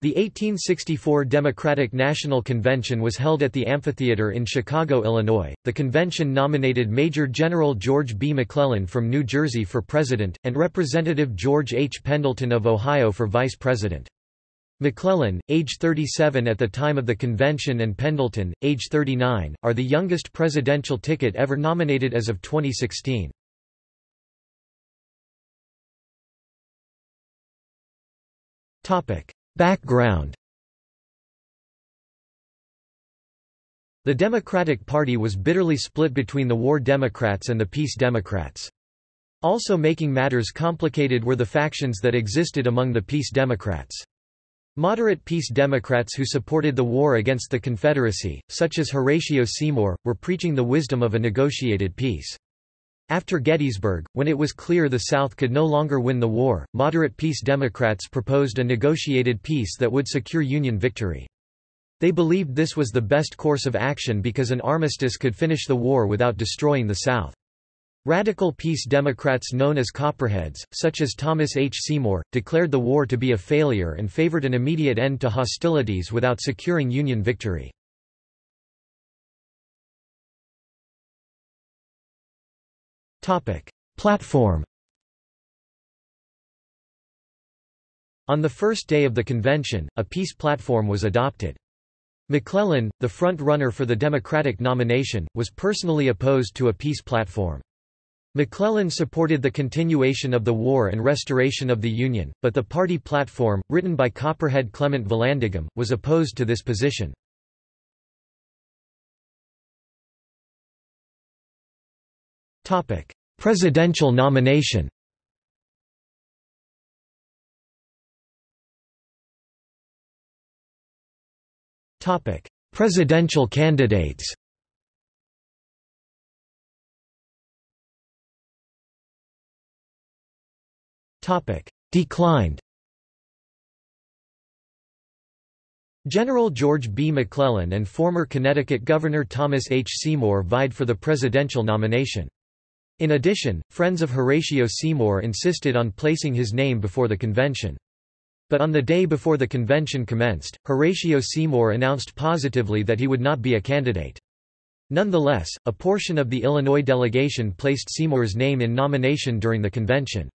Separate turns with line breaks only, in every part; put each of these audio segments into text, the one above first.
The 1864 Democratic National Convention was held at the Amphitheater in Chicago, Illinois. The convention nominated Major General George B. McClellan from New Jersey for president, and Representative George H. Pendleton of Ohio for vice president. McClellan, age 37 at the time of the convention and Pendleton, age 39, are the youngest presidential ticket ever nominated as of 2016. Background The Democratic Party was bitterly split between the War Democrats and the Peace Democrats. Also making matters complicated were the factions that existed among the Peace Democrats. Moderate peace Democrats who supported the war against the Confederacy, such as Horatio Seymour, were preaching the wisdom of a negotiated peace. After Gettysburg, when it was clear the South could no longer win the war, moderate peace Democrats proposed a negotiated peace that would secure Union victory. They believed this was the best course of action because an armistice could finish the war without destroying the South. Radical peace Democrats known as Copperheads, such as Thomas H. Seymour, declared the war to be a failure and favored an immediate end to hostilities without securing Union victory. Platform On the first day of the convention, a peace platform was adopted. McClellan, the front-runner for the Democratic nomination, was personally opposed to a peace platform. McClellan supported the continuation of the war and restoration of the Union, but the party platform, written by Copperhead Clement Vallandigham, was opposed to this position. Presidential nomination Presidential candidates Declined General George B. McClellan and former Connecticut Governor Thomas H. Seymour vied for the presidential nomination. In addition, friends of Horatio Seymour insisted on placing his name before the convention. But on the day before the convention commenced, Horatio Seymour announced positively that he would not be a candidate. Nonetheless, a portion of the Illinois delegation placed Seymour's name in nomination during the convention.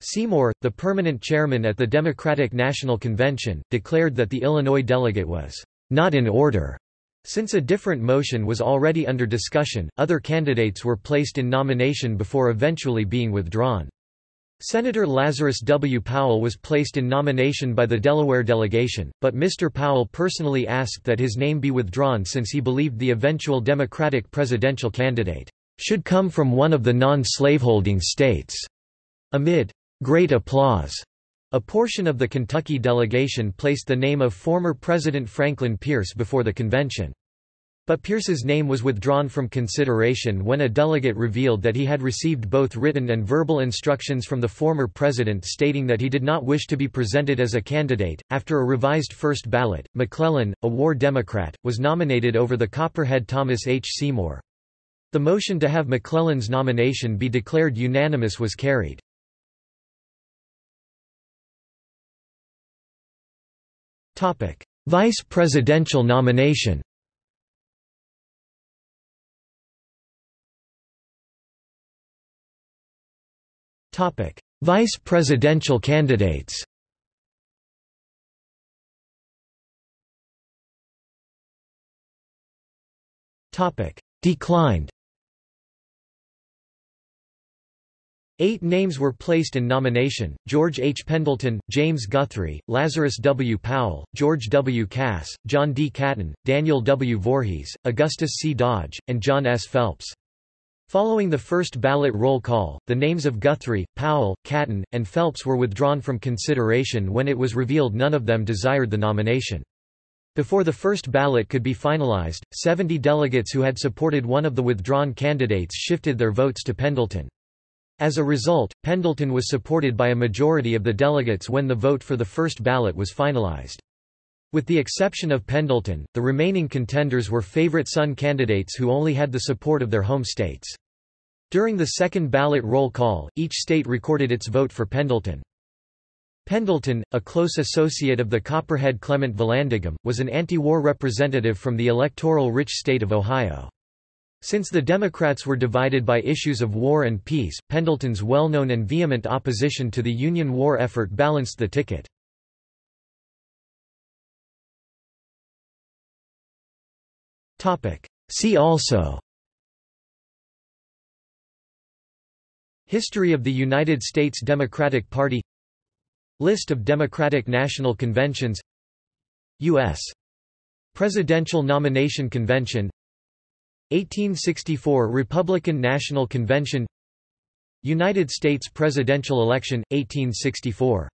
Seymour, the permanent chairman at the Democratic National Convention, declared that the Illinois delegate was not in order. Since a different motion was already under discussion, other candidates were placed in nomination before eventually being withdrawn. Senator Lazarus W. Powell was placed in nomination by the Delaware delegation, but Mr. Powell personally asked that his name be withdrawn since he believed the eventual Democratic presidential candidate should come from one of the non-slaveholding states. Amid Great applause. A portion of the Kentucky delegation placed the name of former President Franklin Pierce before the convention. But Pierce's name was withdrawn from consideration when a delegate revealed that he had received both written and verbal instructions from the former president stating that he did not wish to be presented as a candidate. After a revised first ballot, McClellan, a war Democrat, was nominated over the Copperhead Thomas H. Seymour. The motion to have McClellan's nomination be declared unanimous was carried. Vice presidential nomination Vice presidential candidates Topic. Declined Eight names were placed in nomination, George H. Pendleton, James Guthrie, Lazarus W. Powell, George W. Cass, John D. Caton, Daniel W. Voorhees, Augustus C. Dodge, and John S. Phelps. Following the first ballot roll call, the names of Guthrie, Powell, Caton, and Phelps were withdrawn from consideration when it was revealed none of them desired the nomination. Before the first ballot could be finalized, 70 delegates who had supported one of the withdrawn candidates shifted their votes to Pendleton. As a result, Pendleton was supported by a majority of the delegates when the vote for the first ballot was finalized. With the exception of Pendleton, the remaining contenders were favorite son candidates who only had the support of their home states. During the second ballot roll call, each state recorded its vote for Pendleton. Pendleton, a close associate of the Copperhead Clement Vallandigham, was an anti-war representative from the electoral-rich state of Ohio. Since the Democrats were divided by issues of war and peace, Pendleton's well-known and vehement opposition to the Union war effort balanced the ticket. See also. History of the United States Democratic Party. List of Democratic National Conventions. U.S. Presidential Nomination Convention 1864 Republican National Convention United States presidential election, 1864